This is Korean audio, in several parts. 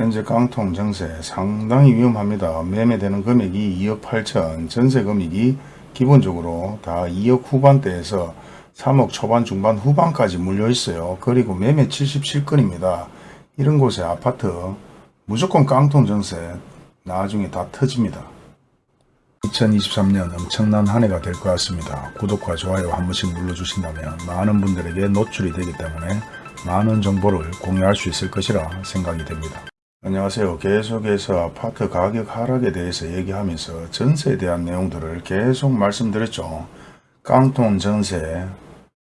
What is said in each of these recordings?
현재 깡통 정세 상당히 위험합니다. 매매되는 금액이 2억 8천, 전세 금액이 기본적으로 다 2억 후반대에서 3억 초반 중반 후반까지 물려 있어요. 그리고 매매 77건입니다. 이런 곳에 아파트 무조건 깡통 정세 나중에 다 터집니다. 2023년 엄청난 한 해가 될 것 같습니다. 구독과 좋아요 한 번씩 눌러주신다면 많은 분들에게 노출이 되기 때문에 많은 정보를 공유할 수 있을 것이라 생각이 됩니다. 안녕하세요. 계속해서 아파트 가격 하락에 대해서 얘기하면서 전세에 대한 내용들을 계속 말씀드렸죠. 깡통 전세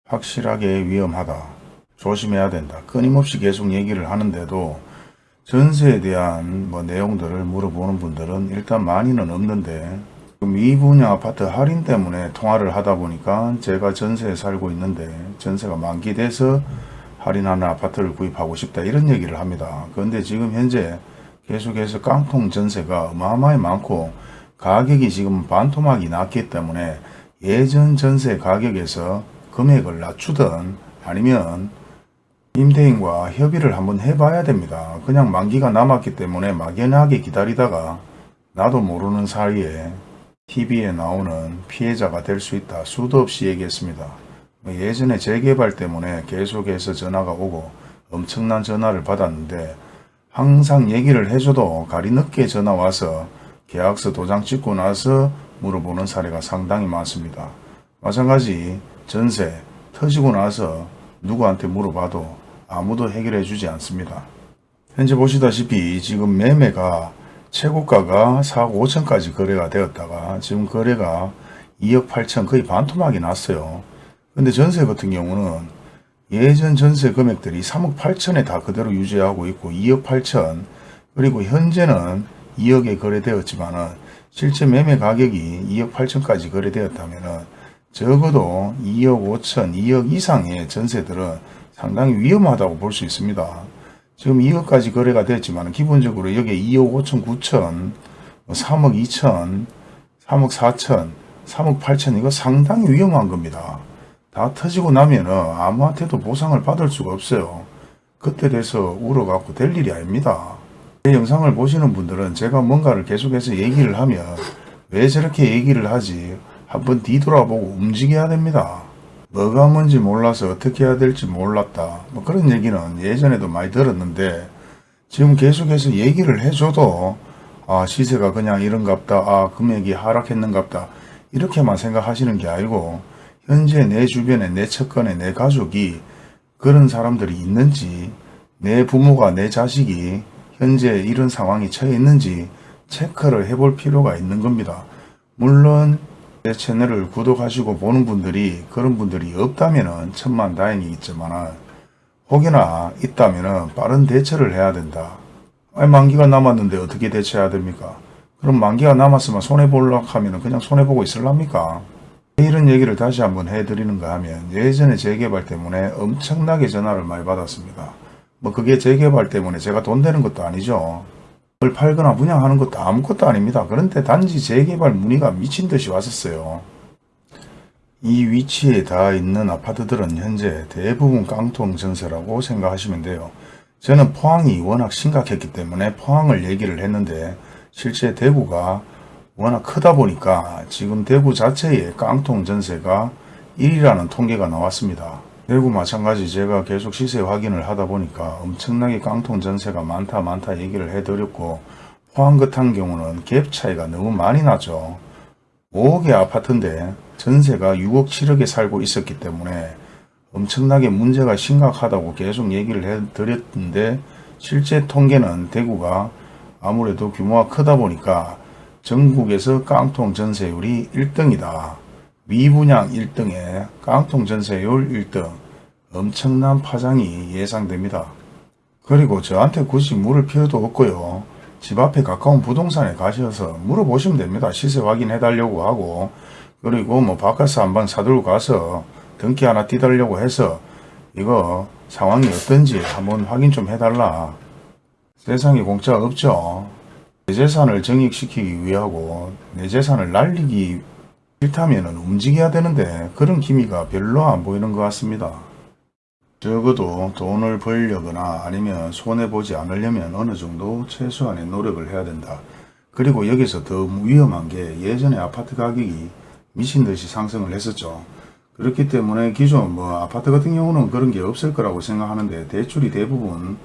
확실하게 위험하다. 조심해야 된다. 끊임없이 계속 얘기를 하는데도 전세에 대한 뭐 내용들을 물어보는 분들은 일단 많이는 없는데 지금 이 분야 아파트 할인 때문에 통화를 하다 보니까 제가 전세에 살고 있는데 전세가 만기돼서 할인하는 아파트를 구입하고 싶다 이런 얘기를 합니다. 그런데 지금 현재 계속해서 깡통 전세가 어마어마히 많고 가격이 지금 반토막이 났기 때문에 예전 전세 가격에서 금액을 낮추든 아니면 임대인과 협의를 한번 해봐야 됩니다. 그냥 만기가 남았기 때문에 막연하게 기다리다가 나도 모르는 사이에 TV에 나오는 피해자가 될 수 있다. 수도 없이 얘기했습니다. 뭐 예전에 재개발 때문에 계속해서 전화가 오고 엄청난 전화를 받았는데 항상 얘기를 해줘도 가리 늦게 전화 와서 계약서 도장 찍고 나서 물어보는 사례가 상당히 많습니다. 마찬가지 전세 터지고 나서 누구한테 물어봐도 아무도 해결해 주지 않습니다. 현재 보시다시피 지금 매매가 최고가가 4억 5천까지 거래가 되었다가 지금 거래가 2억 8천 거의 반토막이 났어요. 근데 전세 같은 경우는 예전 전세 금액들이 3억 8천에 다 그대로 유지하고 있고 2억 8천 그리고 현재는 2억에 거래되었지만 은 실제 매매 가격이 2억 8천까지 거래되었다면 은 적어도 2억 5천, 2억 이상의 전세들은 상당히 위험하다고 볼 수 있습니다. 지금 2억까지 거래가 됐지만 기본적으로 여기에 2억 5천, 9천, 3억 2천, 3억 4천, 3억 8천 이거 상당히 위험한 겁니다. 다 터지고 나면은 아무한테도 보상을 받을 수가 없어요. 그때 돼서 울어갖고 될 일이 아닙니다. 제 영상을 보시는 분들은 제가 뭔가를 계속해서 얘기를 하면 왜 저렇게 얘기를 하지 한번 뒤돌아보고 움직여야 됩니다. 뭐가 뭔지 몰라서 어떻게 해야 될지 몰랐다. 뭐 그런 얘기는 예전에도 많이 들었는데 지금 계속해서 얘기를 해줘도 아 시세가 그냥 이런갑다. 아 금액이 하락했는갑다. 이렇게만 생각하시는 게 아니고 현재 내 주변에 내 측근에 내 가족이 그런 사람들이 있는지 내 부모가 내 자식이 현재 이런 상황이 처해 있는지 체크를 해볼 필요가 있는 겁니다. 물론 제 채널을 구독하시고 보는 분들이 그런 분들이 없다면 천만 다행이겠지만 혹여나 있다면 빠른 대처를 해야 된다. 아니 만기가 남았는데 어떻게 대처해야 됩니까? 그럼 만기가 남았으면 손해보려고 하면 그냥 손해보고 있을랍니까? 이런 얘기를 다시 한번 해드리는가 하면 예전에 재개발 때문에 엄청나게 전화를 많이 받았습니다. 뭐 그게 재개발 때문에 제가 돈 되는 것도 아니죠. 그걸 팔거나 분양하는 것도 아무것도 아닙니다. 그런데 단지 재개발 문의가 미친 듯이 왔었어요. 이 위치에 다 있는 아파트들은 현재 대부분 깡통 전세라고 생각하시면 돼요. 저는 포항이 워낙 심각했기 때문에 포항을 얘기를 했는데 실제 대구가 워낙 크다 보니까 지금 대구 자체의 깡통 전세가 1위라는 통계가 나왔습니다. 대구 마찬가지 제가 계속 시세 확인을 하다 보니까 엄청나게 깡통 전세가 많다 많다 얘기를 해드렸고 포항 같은 경우는 갭 차이가 너무 많이 나죠. 5억의 아파트인데 전세가 6억 7억에 살고 있었기 때문에 엄청나게 문제가 심각하다고 계속 얘기를 해드렸는데 실제 통계는 대구가 아무래도 규모가 크다 보니까 전국에서 깡통 전세율이 1등이다. 미분양 1등에 깡통 전세율 1등 엄청난 파장이 예상됩니다. 그리고 저한테 굳이 물을 필요도 없고요. 집 앞에 가까운 부동산에 가셔서 물어보시면 됩니다. 시세 확인해 달라고 하고 그리고 뭐 바깥에서 한번 사들고 가서 등기 하나 띄달려고 해서 이거 상황이 어떤지 한번 확인 좀 해달라. 세상에 공짜 없죠. 내 재산을 정익시키기 위하고 내 재산을 날리기 싫다면 움직여야 되는데 그런 기미가 별로 안 보이는 것 같습니다. 적어도 돈을 벌려거나 아니면 손해보지 않으려면 어느 정도 최소한의 노력을 해야 된다. 그리고 여기서 더 위험한 게 예전에 아파트 가격이 미친 듯이 상승을 했었죠. 그렇기 때문에 기존 뭐 아파트 같은 경우는 그런 게 없을 거라고 생각하는데 대출이 대부분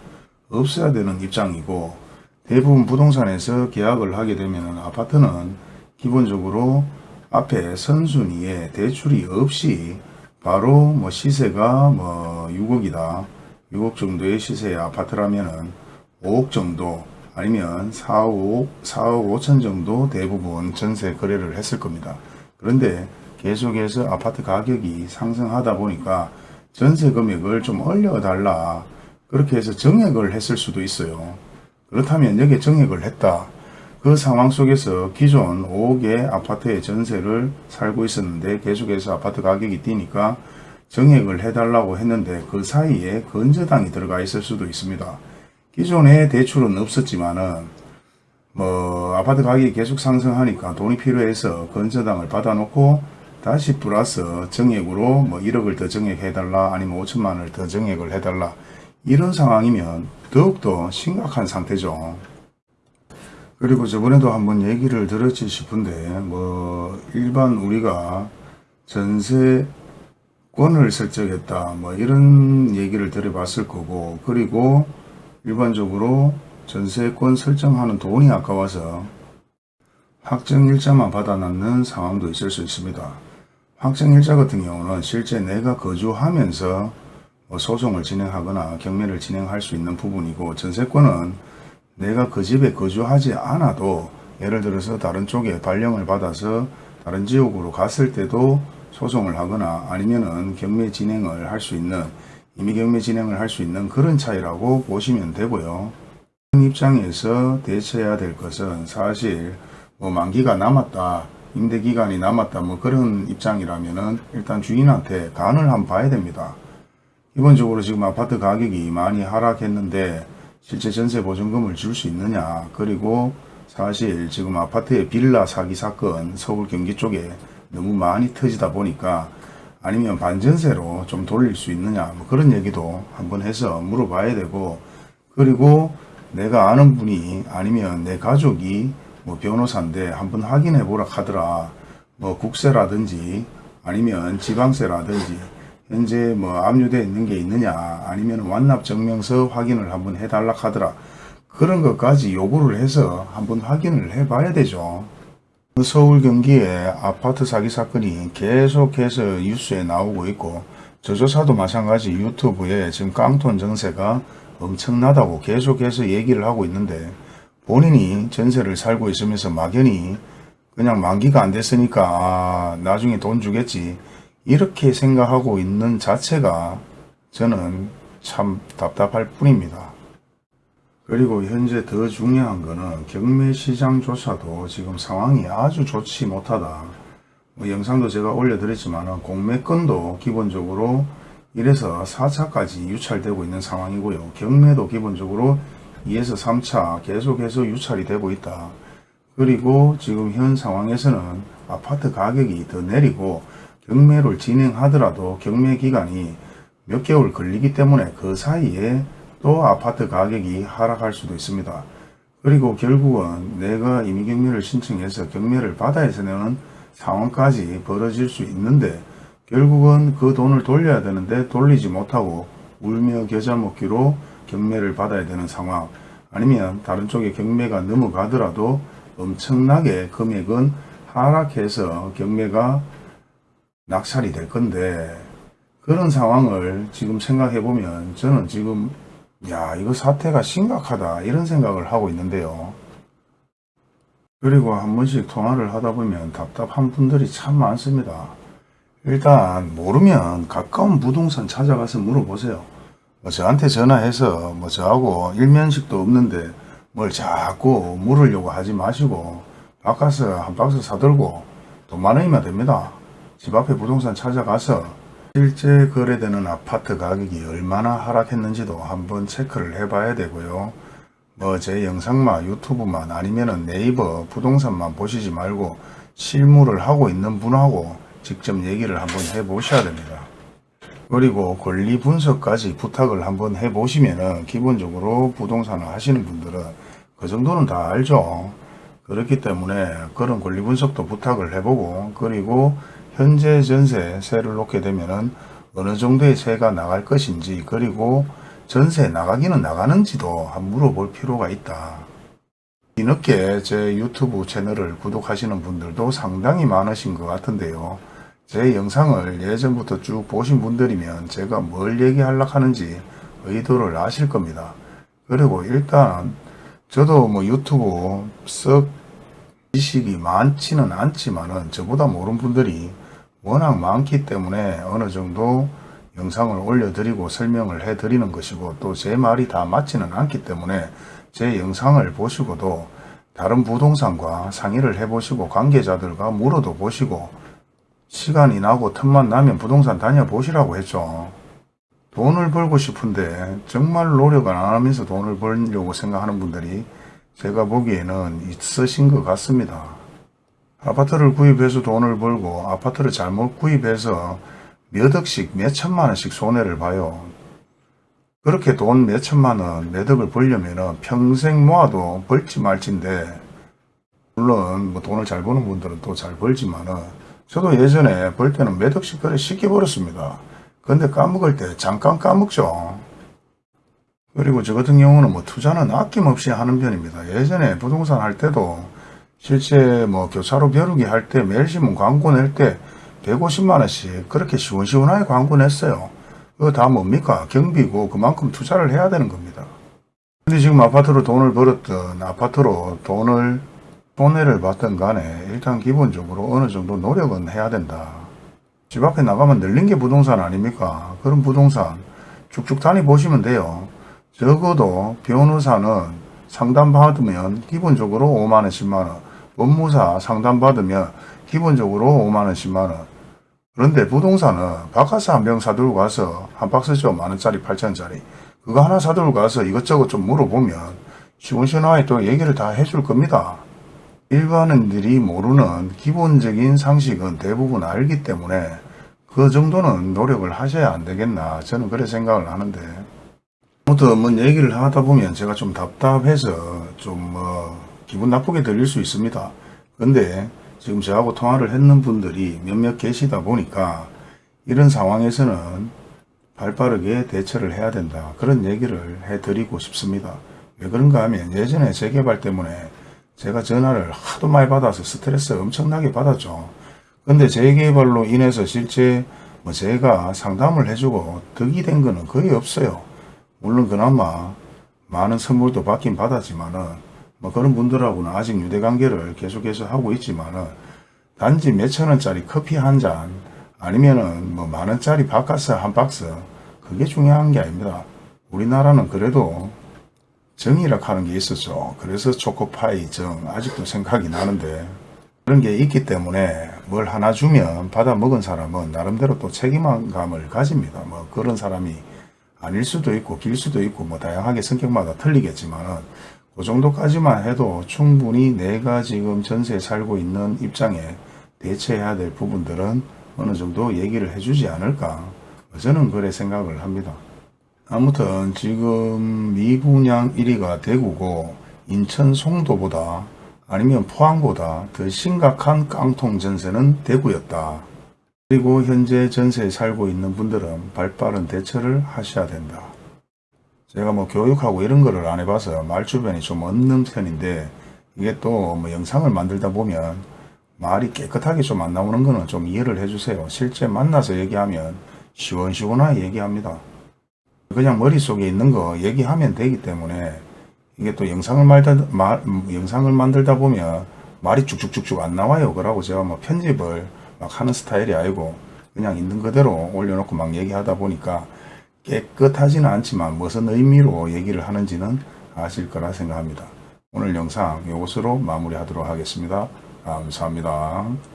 없어야 되는 입장이고 대부분 부동산에서 계약을 하게 되면 아파트는 기본적으로 앞에 선순위에 대출이 없이 바로 뭐 시세가 뭐 6억이다. 6억 정도의 시세의 아파트라면은 5억 정도 아니면 4억, 4억 5천 정도 대부분 전세 거래를 했을 겁니다. 그런데 계속해서 아파트 가격이 상승하다 보니까 전세 금액을 좀 올려달라. 그렇게 해서 정액을 했을 수도 있어요. 그렇다면 여기에 정액을 했다. 그 상황 속에서 기존 5억의 아파트의 전세를 살고 있었는데 계속해서 아파트 가격이 뛰니까 정액을 해달라고 했는데 그 사이에 건저당이 들어가 있을 수도 있습니다. 기존에 대출은 없었지만은 뭐 아파트 가격이 계속 상승하니까 돈이 필요해서 건저당을 받아놓고 다시 플러스 정액으로 뭐 1억을 더 정액해달라 아니면 5천만 원을 더 정액을 해달라 이런 상황이면 더욱더 심각한 상태죠. 그리고 저번에도 한번 얘기를 들었지 싶은데 뭐 일반 우리가 전세권을 설정했다 뭐 이런 얘기를 들어봤을 거고 그리고 일반적으로 전세권 설정하는 돈이 아까워서 확정일자만 받아놨는 상황도 있을 수 있습니다. 확정일자 같은 경우는 실제 내가 거주하면서 뭐 소송을 진행하거나 경매를 진행할 수 있는 부분이고 전세권은 내가 그 집에 거주하지 않아도 예를 들어서 다른 쪽에 발령을 받아서 다른 지역으로 갔을 때도 소송을 하거나 아니면은 경매 진행을 할 수 있는 이미 경매 진행을 할 수 있는 그런 차이라고 보시면 되고요. 입장에서 대처해야 될 것은 사실 뭐 만기가 남았다 임대 기간이 남았다 뭐 그런 입장이라면은 일단 주인한테 간을 한번 봐야 됩니다. 기본적으로 지금 아파트 가격이 많이 하락했는데 실제 전세 보증금을 줄 수 있느냐. 그리고 사실 지금 아파트의 빌라 사기 사건 서울 경기 쪽에 너무 많이 터지다 보니까 아니면 반전세로 좀 돌릴 수 있느냐. 뭐 그런 얘기도 한번 해서 물어봐야 되고. 그리고 내가 아는 분이 아니면 내 가족이 뭐 변호사인데 한번 확인해 보라 하더라. 뭐 국세라든지 아니면 지방세라든지 현재 뭐 압류되어 있는 게 있느냐 아니면 완납 증명서 확인을 한번 해달라 하더라. 그런 것까지 요구를 해서 한번 확인을 해 봐야 되죠. 그 서울 경기에 아파트 사기 사건이 계속해서 뉴스에 나오고 있고 저조사도 마찬가지 유튜브에 지금 깡통 전세가 엄청나다고 계속해서 얘기를 하고 있는데 본인이 전세를 살고 있으면서 막연히 그냥 만기가 안 됐으니까 아, 나중에 돈 주겠지 이렇게 생각하고 있는 자체가 저는 참 답답할 뿐입니다. 그리고 현재 더 중요한 거는 경매시장 조사도 지금 상황이 아주 좋지 못하다. 뭐 영상도 제가 올려드렸지만 공매권도 기본적으로 1에서 4차까지 유찰되고 있는 상황이고요. 경매도 기본적으로 2에서 3차 계속해서 유찰이 되고 있다. 그리고 지금 현 상황에서는 아파트 가격이 더 내리고 경매를 진행하더라도 경매 기간이 몇 개월 걸리기 때문에 그 사이에 또 아파트 가격이 하락할 수도 있습니다. 그리고 결국은 내가 임의경매를 신청해서 경매를 받아야 되는 상황까지 벌어질 수 있는데 결국은 그 돈을 돌려야 되는데 돌리지 못하고 울며 겨자 먹기로 경매를 받아야 되는 상황 아니면 다른 쪽에 경매가 넘어가더라도 엄청나게 금액은 하락해서 경매가 낙찰이 될 건데 그런 상황을 지금 생각해 보면 저는 지금 야 이거 사태가 심각하다 이런 생각을 하고 있는데요. 그리고 한 번씩 통화를 하다 보면 답답한 분들이 참 많습니다. 일단 모르면 가까운 부동산 찾아가서 물어보세요. 뭐 저한테 전화해서 뭐 저하고 일면식도 없는데 뭘 자꾸 물으려고 하지 마시고 바꿔서 한 박스 사들고 돈 많으면 됩니다. 집 앞에 부동산 찾아가서 실제 거래되는 아파트 가격이 얼마나 하락했는지도 한번 체크를 해 봐야 되고요. 뭐 제 영상만 유튜브만 아니면 네이버 부동산만 보시지 말고 실무를 하고 있는 분하고 직접 얘기를 한번 해 보셔야 됩니다. 그리고 권리 분석까지 부탁을 한번 해 보시면은 기본적으로 부동산을 하시는 분들은 그 정도는 다 알죠. 그렇기 때문에 그런 권리 분석도 부탁을 해보고 그리고 현재 전세 세를 놓게 되면은 어느 정도의 세가 나갈 것인지 그리고 전세 나가기는 나가는지도 한번 물어볼 필요가 있다. 뒤늦게 제 유튜브 채널을 구독하시는 분들도 상당히 많으신 것 같은데요. 제 영상을 예전부터 쭉 보신 분들이면 제가 뭘 얘기하려고 하는지 의도를 아실 겁니다. 그리고 일단 저도 뭐 유튜브 썩 지식이 많지는 않지만은 저보다 모르는 분들이 워낙 많기 때문에 어느 정도 영상을 올려드리고 설명을 해드리는 것이고 또 제 말이 다 맞지는 않기 때문에 제 영상을 보시고도 다른 부동산과 상의를 해보시고 관계자들과 물어도 보시고 시간이 나고 틈만 나면 부동산 다녀보시라고 했죠. 돈을 벌고 싶은데 정말 노력을 안 하면서 돈을 벌려고 생각하는 분들이 제가 보기에는 있으신 것 같습니다. 아파트를 구입해서 돈을 벌고 아파트를 잘못 구입해서 몇 억씩 몇 천만 원씩 손해를 봐요. 그렇게 돈 몇 천만 원, 몇 억을 벌려면 평생 모아도 벌지 말지인데 물론 뭐 돈을 잘 버는 분들은 또 잘 벌지만 은 저도 예전에 벌 때는 몇 억씩 그래 쉽게 벌었습니다. 근데 까먹을 때 잠깐 까먹죠. 그리고 저 같은 경우는 뭐 투자는 아낌없이 하는 편입니다. 예전에 부동산 할 때도 실제 뭐 교차로 벼르기 할때 매일신문 광고 낼 때 150만 원씩 그렇게 시원시원하게 광고 냈어요. 그거 다 뭡니까? 경비고 그만큼 투자를 해야 되는 겁니다. 근데 지금 아파트로 돈을 벌었던 아파트로 돈을 손해를 봤던 간에 일단 기본적으로 어느 정도 노력은 해야 된다. 집 앞에 나가면 늘린 게 부동산 아닙니까? 그런 부동산 쭉쭉 다니 보시면 돼요. 적어도 변호사는 상담받으면 기본적으로 5만원, 10만원, 법무사 상담받으면 기본적으로 5만원, 10만원. 그런데 부동산은 바카스 한병 사들고 가서 한 박스죠. 만원짜리, 8천원짜리. 그거 하나 사들고 가서 이것저것 좀 물어보면 시원시원하게 또 얘기를 다 해줄 겁니다. 일반인들이 모르는 기본적인 상식은 대부분 알기 때문에 그 정도는 노력을 하셔야 안 되겠나 저는 그래 생각을 하는데 아무튼 뭐 얘기를 하다 보면 제가 좀 답답해서 좀뭐 기분 나쁘게 들릴 수 있습니다. 근데 지금 저하고 통화를 했는 분들이 몇몇 계시다 보니까 이런 상황에서는 발빠르게 대처를 해야 된다. 그런 얘기를 해드리고 싶습니다. 왜 그런가 하면 예전에 재개발 때문에 제가 전화를 하도 많이 받아서 스트레스 엄청나게 받았죠. 근데 재개발로 인해서 실제 뭐 제가 상담을 해주고 득이 된 거는 거의 없어요. 물론 그나마 많은 선물도 받긴 받았지만은 뭐 그런 분들하고는 아직 유대관계를 계속해서 하고 있지만은 단지 몇천 원짜리 커피 한 잔 아니면 은 뭐만 원짜리 바카스 한 박스 그게 중요한 게 아닙니다. 우리나라는 그래도 정이라 하는 게 있었죠. 그래서 초코파이 정 아직도 생각이 나는데 그런 게 있기 때문에 뭘 하나 주면 받아 먹은 사람은 나름대로 또 책임감을 가집니다. 뭐 그런 사람이 아닐 수도 있고 길 수도 있고 뭐 다양하게 성격마다 틀리겠지만은 그 정도까지만 해도 충분히 내가 지금 전세에 살고 있는 입장에 대처해야 될 부분들은 어느 정도 얘기를 해주지 않을까 저는 그래 생각을 합니다. 아무튼 지금 미분양 1위가 대구고 인천 송도보다 아니면 포항보다 더 심각한 깡통 전세는 대구였다. 그리고 현재 전세에 살고 있는 분들은 발빠른 대처를 하셔야 된다. 제가 뭐 교육하고 이런 거를 안 해봐서 말 주변이 좀 없는 편인데 이게 또 뭐 영상을 만들다 보면 말이 깨끗하게 좀 안 나오는 거는 좀 이해를 해주세요. 실제 만나서 얘기하면 시원시원하게 얘기합니다. 그냥 머릿속에 있는 거 얘기하면 되기 때문에 이게 또 영상을 말다, 말, 영상을 만들다 보면 말이 쭉쭉쭉쭉 안 나와요. 그러고 제가 뭐 편집을 막 하는 스타일이 아니고 그냥 있는 그대로 올려놓고 막 얘기하다 보니까 깨끗하지는 않지만 무슨 의미로 얘기를 하는지는 아실 거라 생각합니다. 오늘 영상 이것으로 마무리하도록 하겠습니다. 감사합니다.